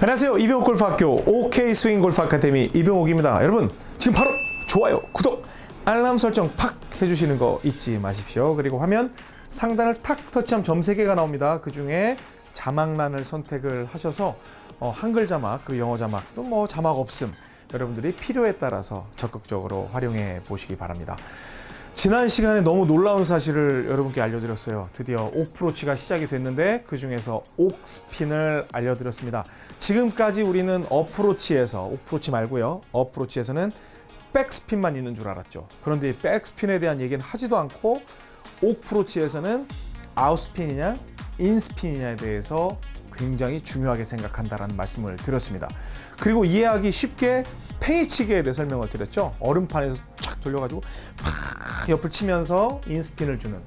안녕하세요. 이병옥 골프학교 OK 스윙 골프 아카데미 이병옥입니다. 여러분 지금 바로 좋아요, 구독, 알람 설정 팍 해주시는 거 잊지 마십시오. 그리고 화면 상단을 탁 터치하면 점 3개가 나옵니다. 그 중에 자막란을 선택을 하셔서 어, 한글 자막 그리고 영어 자막 또 뭐 자막 없음 여러분들이 필요에 따라서 적극적으로 활용해 보시기 바랍니다. 지난 시간에 너무 놀라운 사실을 여러분께 알려드렸어요. 드디어 옥프로치가 시작이 됐는데 그 중에서 옥스핀을 알려드렸습니다. 지금까지 우리는 어프로치에서 옥프로치 말고요. 어프로치에서는 백스핀만 있는 줄 알았죠. 그런데 이 백스핀에 대한 얘기는 하지도 않고 옥프로치에서는 아웃스핀이냐 인스핀이냐에 대해서 굉장히 중요하게 생각한다라는 말씀을 드렸습니다. 그리고 이해하기 쉽게 팽이치기에 대해 설명을 드렸죠. 얼음판에서 쫙 돌려가지고 팍 옆을 치면서 인스핀을 주는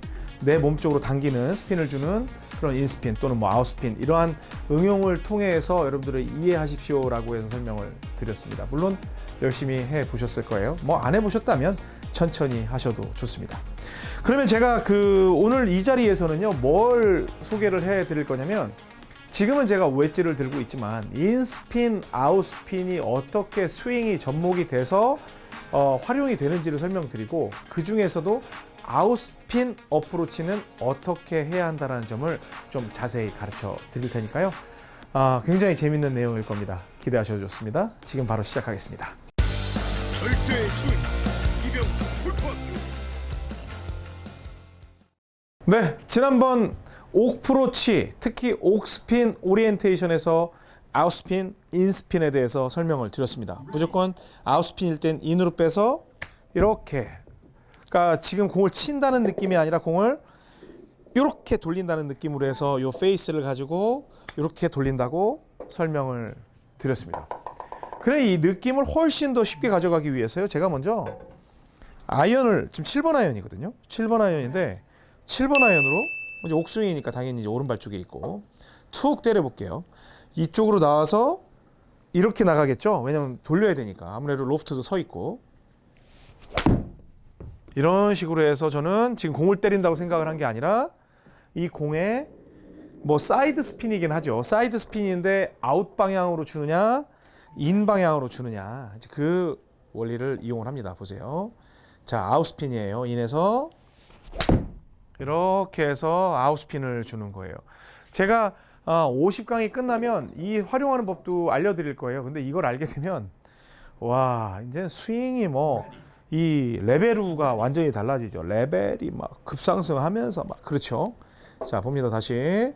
내 몸 쪽으로 당기는 스핀을 주는 그런 인스핀 또는 뭐 아웃스핀 이러한 응용을 통해서 여러분들을 이해하십시오 라고 해서 설명을 드렸습니다. 물론 열심히 해 보셨을 거예요. 뭐 안 해 보셨다면 천천히 하셔도 좋습니다. 그러면 제가 그 오늘 이 자리에서는요 뭘 소개를 해 드릴 거냐면 지금은 제가 웨지를 들고 있지만 인스핀, 아웃스핀이 어떻게 스윙이 접목이 돼서 어, 활용이 되는지를 설명드리고 그 중에서도 아웃스핀 어프로치는 어떻게 해야 한다는 점을 좀 자세히 가르쳐 드릴 테니까요. 아, 굉장히 재밌는 내용일 겁니다. 기대하셔도 좋습니다. 지금 바로 시작하겠습니다. 절대의 스윙 이병 네, 지난번 옥프로치, 특히 옥스핀 오리엔테이션에서 아웃스핀, 인스핀에 대해서 설명을 드렸습니다. 무조건 outspin일 땐 인으로 빼서 이렇게 그러니까 지금 공을 친다는 느낌이 아니라 공을 이렇게 돌린다는 느낌으로 해서 이 페이스를 가지고 이렇게 돌린다고 설명을 드렸습니다. 그래 이 느낌을 훨씬 더 쉽게 가져가기 위해서요. 제가 먼저 아이언을 지금 7번 아이언이거든요. 7번 아이언인데 7번 아이언으로 이제 옥스윙이니까 당연히 이제 오른발 쪽에 있고 툭 때려 볼게요. 이쪽으로 나와서 이렇게 나가겠죠. 왜냐면 돌려야 되니까 아무래도 로프트도 서 있고 이런 식으로 해서 저는 지금 공을 때린다고 생각을 한 게 아니라 이 공에 뭐 사이드 스핀이긴 하죠. 사이드 스핀인데 아웃 방향으로 주느냐, 인 방향으로 주느냐. 그 원리를 이용을 합니다. 보세요. 자, out spin이에요. 인에서 이렇게 해서 out spin을 주는 거예요. 제가 50강이 끝나면 이 활용하는 법도 알려드릴 거예요. 근데 이걸 알게 되면 와 이제 스윙이 뭐 이 레벨우가 완전히 달라지죠. 레벨이 막 급상승하면서 막 그렇죠. 자 봅니다 다시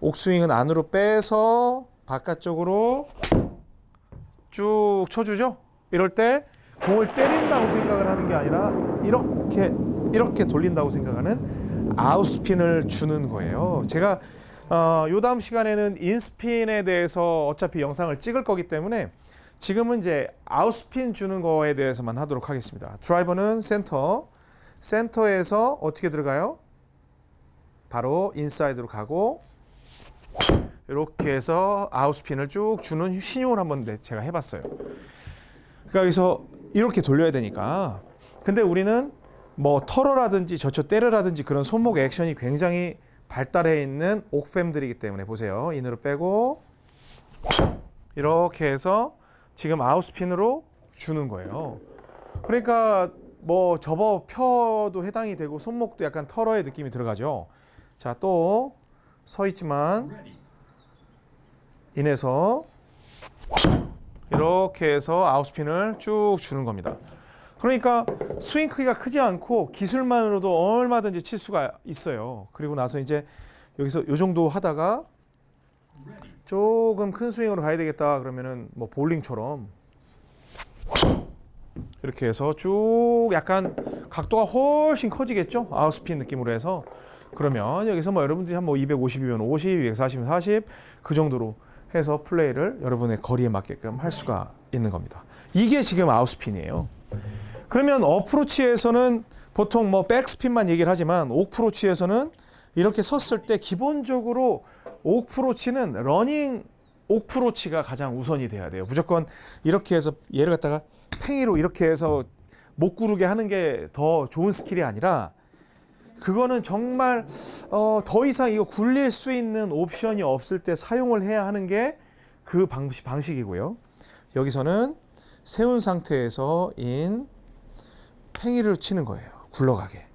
옥스윙은 안으로 빼서 바깥쪽으로 쭉 쳐주죠. 이럴 때 공을 때린다고 생각을 하는 게 아니라 이렇게 이렇게 돌린다고 생각하는 outspin을 주는 거예요. 제가 어, 요 다음 시간에는 inspin에 대해서 어차피 영상을 찍을 거기 때문에 지금은 이제 outspin 주는 거에 대해서만 하도록 하겠습니다. 드라이버는 센터, 센터에서 어떻게 들어가요? 바로 인사이드로 가고 이렇게 해서 outspin을 쭉 주는 시늉을 한번 네, 제가 해봤어요. 그러니까 여기서 이렇게 돌려야 되니까. 근데 우리는 뭐 털어라든지 저쳐 때려라든지 그런 손목 액션이 굉장히 발달해 있는 옥fem들이기 때문에 보세요. 인으로 빼고 이렇게 해서 지금 아웃스핀으로 주는 거예요. 그러니까 뭐 접어 펴도 해당이 되고 손목도 약간 털어의 느낌이 들어가죠. 자, 또 서 있지만 인해서 이렇게 해서 아웃스핀을 쭉 주는 겁니다. 그러니까 스윙 크기가 크지 않고 기술만으로도 얼마든지 칠 수가 있어요. 그리고 나서 이제 여기서 요 정도 하다가 조금 큰 스윙으로 가야 되겠다 그러면은 뭐 볼링처럼 이렇게 해서 쭉 약간 각도가 훨씬 커지겠죠. 아웃스핀 느낌으로 해서 그러면 여기서 뭐 여러분들이 한 뭐 250이면 50, 240이면 40 그 정도로 해서 플레이를 여러분의 거리에 맞게끔 할 수가 있는 겁니다. 이게 지금 outspin이에요. 그러면 어프로치에서는 보통 뭐 백스핀만 얘기를 하지만 옥프로치에서는 이렇게 섰을 때 기본적으로 옥프로치는 러닝 옥프로치가 가장 우선이 돼야 돼요. 무조건 이렇게 해서 얘를 갖다가 팽이로 이렇게 해서 못 구르게 하는 게 더 좋은 skill이 아니라 그거는 정말 어, 더 이상 이거 굴릴 수 있는 옵션이 없을 때 사용을 해야 하는 게 그 방식, 방식이고요. 여기서는 세운 상태에서 인 팽이를 치는 거예요. 굴러가게.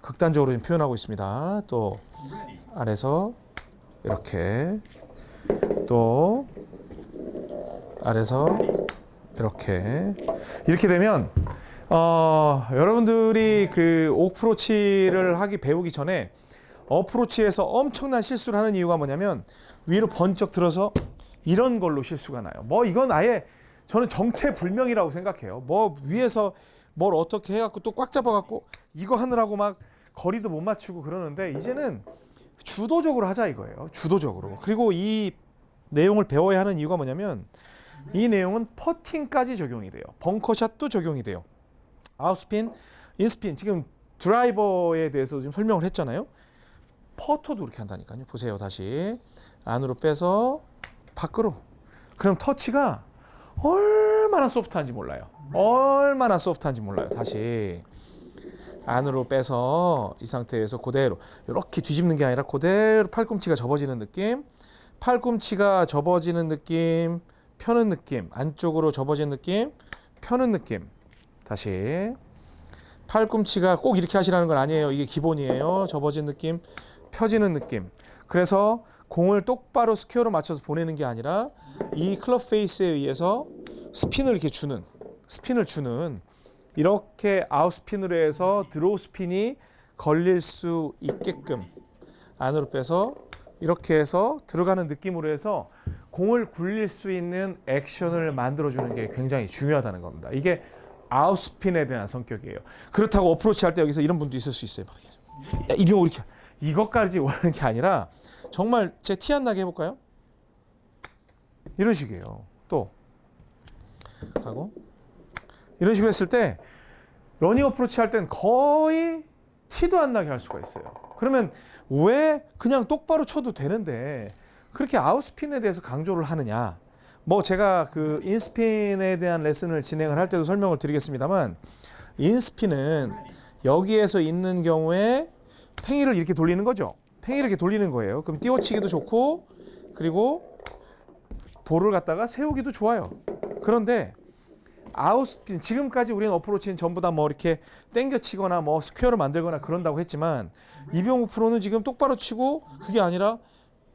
극단적으로 좀 표현하고 있습니다. 또 아래서 이렇게 또 아래서 이렇게 이렇게 되면 어, 여러분들이 그 오프로치를 하기 배우기 전에 어프로치에서 엄청난 실수를 하는 이유가 뭐냐면 위로 번쩍 들어서 이런 걸로 실수가 나요. 뭐 이건 아예 저는 정체불명이라고 생각해요. 뭐 위에서 뭘 어떻게 해갖고 또 꽉 잡아갖고 이거 하느라고 막 거리도 못 맞추고 그러는데 이제는 주도적으로 하자 이거예요. 주도적으로. 그리고 이 내용을 배워야 하는 이유가 뭐냐면 이 내용은 퍼팅까지 적용이 돼요. 벙커샷도 적용이 돼요. 아웃스핀, 인스핀 지금 드라이버에 대해서 지금 설명을 했잖아요. 퍼터도 그렇게 한다니까요. 보세요 다시 안으로 빼서 밖으로. 그럼 터치가 얼마나 소프트한지 몰라요. 얼마나 소프트한지 몰라요. 다시 안으로 빼서 이 상태에서 그대로 이렇게 뒤집는 게 아니라 그대로 팔꿈치가 접어지는 느낌. 팔꿈치가 접어지는 느낌, 펴는 느낌, 안쪽으로 접어지는 느낌, 펴는 느낌. 다시 팔꿈치가 꼭 이렇게 하시라는 건 아니에요. 이게 기본이에요. 접어진 느낌, 펴지는 느낌. 그래서 공을 똑바로 스퀘어로 맞춰서 보내는 게 아니라 이 클럽 페이스에 의해서 스핀을 이렇게 주는 스핀을 주는 이렇게 outspin으로 해서 드로우 스핀이 걸릴 수 있게끔 안으로 빼서 이렇게 해서 들어가는 느낌으로 해서 공을 굴릴 수 있는 액션을 만들어주는 게 굉장히 중요하다는 겁니다. 이게 outspin에 대한 성격이에요. 그렇다고 어프로치 할 때 여기서 이런 분도 있을 수 있어요. 막 야, 이병옥 이렇게 이것까지 원하는 게 아니라 정말 제 티 안 나게 해볼까요? 이런 식이에요. 또 하고 이런 식으로 했을 때 러닝 어프로치 할 땐 거의 티도 안 나게 할 수가 있어요. 그러면 왜 그냥 똑바로 쳐도 되는데 그렇게 outspin에 대해서 강조를 하느냐? 뭐 제가 그 inspin에 대한 레슨을 진행을 할 때도 설명을 드리겠습니다만 inspin은 여기에서 있는 경우에 팽이를 이렇게 돌리는 거죠. 팽이를 이렇게 돌리는 거예요. 그럼 띄워치기도 좋고 그리고 볼을 갖다가 세우기도 좋아요. 그런데 outspin 지금까지 우리는 어프로치는 전부 다 뭐 이렇게 땡겨치거나 뭐 스퀘어로 만들거나 그런다고 했지만 이병옥 프로는 지금 똑바로 치고 그게 아니라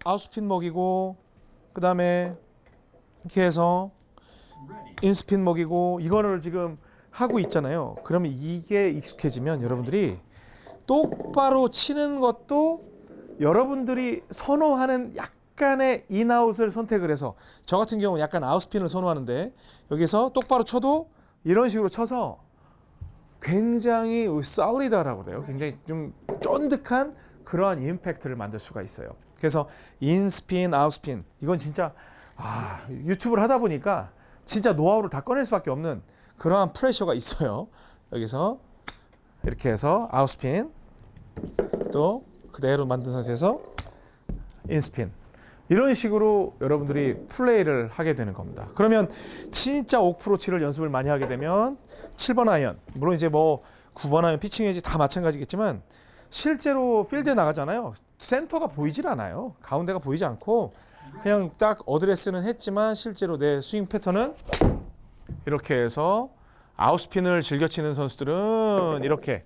outspin 먹이고 그 다음에 이렇게 해서 inspin 먹이고 이거를 지금 하고 있잖아요. 그러면 이게 익숙해지면 여러분들이 똑바로 치는 것도 여러분들이 선호하는 약간의 인아웃을 선택을 해서 저 같은 경우는 약간 아웃스핀을 선호하는데 여기서 똑바로 쳐도 이런 식으로 쳐서 굉장히 solid하라고 돼요. 굉장히 좀 쫀득한 그러한 임팩트를 만들 수가 있어요. 그래서 인스핀, 아웃스핀 이건 진짜 아, 유튜브를 하다 보니까 진짜 노하우를 다 꺼낼 수밖에 없는 그러한 pressure가 있어요. 여기서 이렇게 해서 outspin 또 그대로 만든 상태에서 inspin 이런 식으로 여러분들이 플레이를 하게 되는 겁니다. 그러면 진짜 옥프로치를 연습을 많이 하게 되면 7번 아이언 물론 이제 뭐 9번 아이언 피칭 웨지 다 마찬가지겠지만 실제로 필드에 나가잖아요. 센터가 보이질 않아요. 가운데가 보이지 않고 그냥 딱 어드레스는 했지만 실제로 내 스윙 패턴은 이렇게 해서 outspin을 즐겨 치는 선수들은 이렇게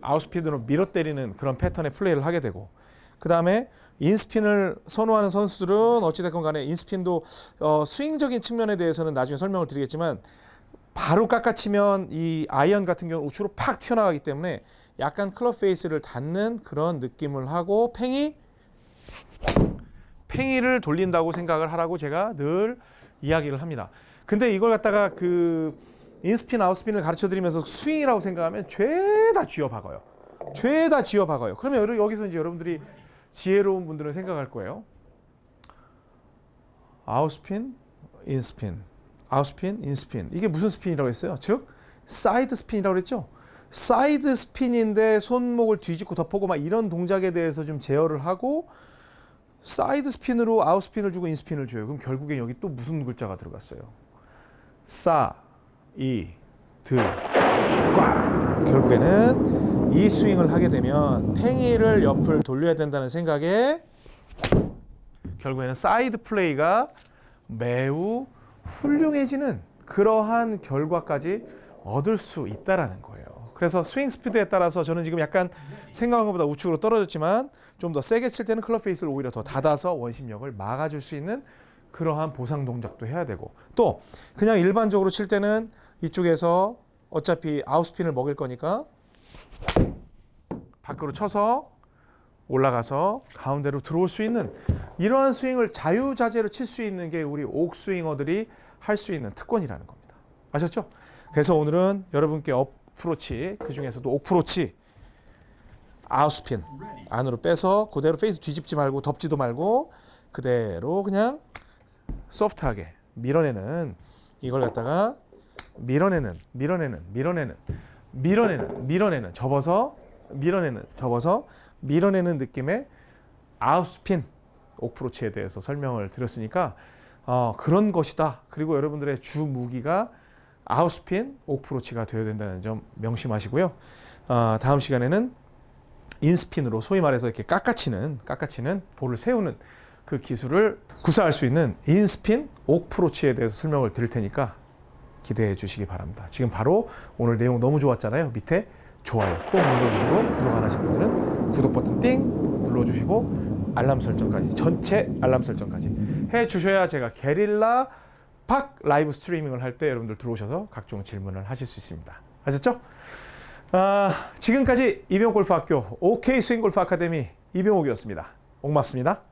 outspin으로 밀어 때리는 그런 패턴의 플레이를 하게 되고 그 다음에 inspin을 선호하는 선수들은 어찌됐건 간에 inspin도 어, 스윙적인 측면에 대해서는 나중에 설명을 드리겠지만 바로 깎아치면 이 아이언 같은 경우는 우측으로 팍 튀어나가기 때문에 약간 클럽 페이스를 닫는 그런 느낌을 하고 팽이 팽이를 돌린다고 생각을 하라고 제가 늘 이야기를 합니다. 근데 이걸 갖다가 그 inspin outspin을 가르쳐 드리면서 스윙이라고 생각하면 죄다 쥐어 박아요. 죄다 쥐어 박아요. 그러면 여기서 이제 여러분들이 지혜로운 분들은 생각할 거예요. outspin, inspin, outspin, inspin. 이게 무슨 스핀이라고 했어요? 즉 사이드 스핀이라고 그랬죠. 사이드 스핀인데 손목을 뒤집고 덮고 막 이런 동작에 대해서 좀 제어를 하고 사이드 스핀으로 아웃 스핀을 주고 인스핀을 줘요. 그럼 결국엔 여기 또 무슨 글자가 들어갔어요? 싸, 이, 드, 꽉. 결국에는 이 스윙을 하게 되면 팽이를 옆을 돌려야 된다는 생각에 결국에는 사이드 플레이가 매우 훌륭해지는 그러한 결과까지 얻을 수 있다라는 거예요. 그래서 스윙 스피드에 따라서 저는 지금 약간 생각한 것보다 우측으로 떨어졌지만 좀 더 세게 칠 때는 클럽 페이스를 오히려 더 닫아서 원심력을 막아줄 수 있는 그러한 보상 동작도 해야 되고 또 그냥 일반적으로 칠 때는 이쪽에서 어차피 아웃스핀을 먹일 거니까 밖으로 쳐서 올라가서 가운데로 들어올 수 있는 이러한 스윙을 자유자재로 칠 수 있는 게 우리 옥스윙어들이 할 수 있는 특권이라는 겁니다. 아셨죠? 그래서 오늘은 여러분께 어 프로치 그 중에서도 옥프로치 아웃스핀 안으로 빼서 그대로 페이스 뒤집지 말고 덮지도 말고 그대로 그냥 소프트하게 밀어내는 이걸 갖다가 밀어내는 밀어내는 밀어내는 밀어내는 밀어내는 접어서 밀어내는 접어서 밀어내는 느낌의 아웃스핀 옥프로치에 대해서 설명을 드렸으니까 어, 그런 것이다. 그리고 여러분들의 주 무기가 아웃스핀 옥프로치가 되어야 된다는 점 명심하시고요. 어, 다음 시간에는 인스핀으로 소위 말해서 이렇게 깎아치는 깎아치는 볼을 세우는 그 기술을 구사할 수 있는 인스핀 옥프로치에 대해서 설명을 드릴 테니까 기대해 주시기 바랍니다. 지금 바로 오늘 내용 너무 좋았잖아요. 밑에 좋아요 꼭 눌러주시고 구독 안 하신 분들은 구독 버튼 띵 눌러주시고 알람 설정까지 전체 알람 설정까지 해 주셔야 제가 게릴라 팍 라이브 스트리밍을 할 때 여러분들 들어오셔서 각종 질문을 하실 수 있습니다. 아셨죠? 아, 지금까지 이병 골프학교 OK 스윙 골프 아카데미 이병옥이었습니다. 고맙습니다.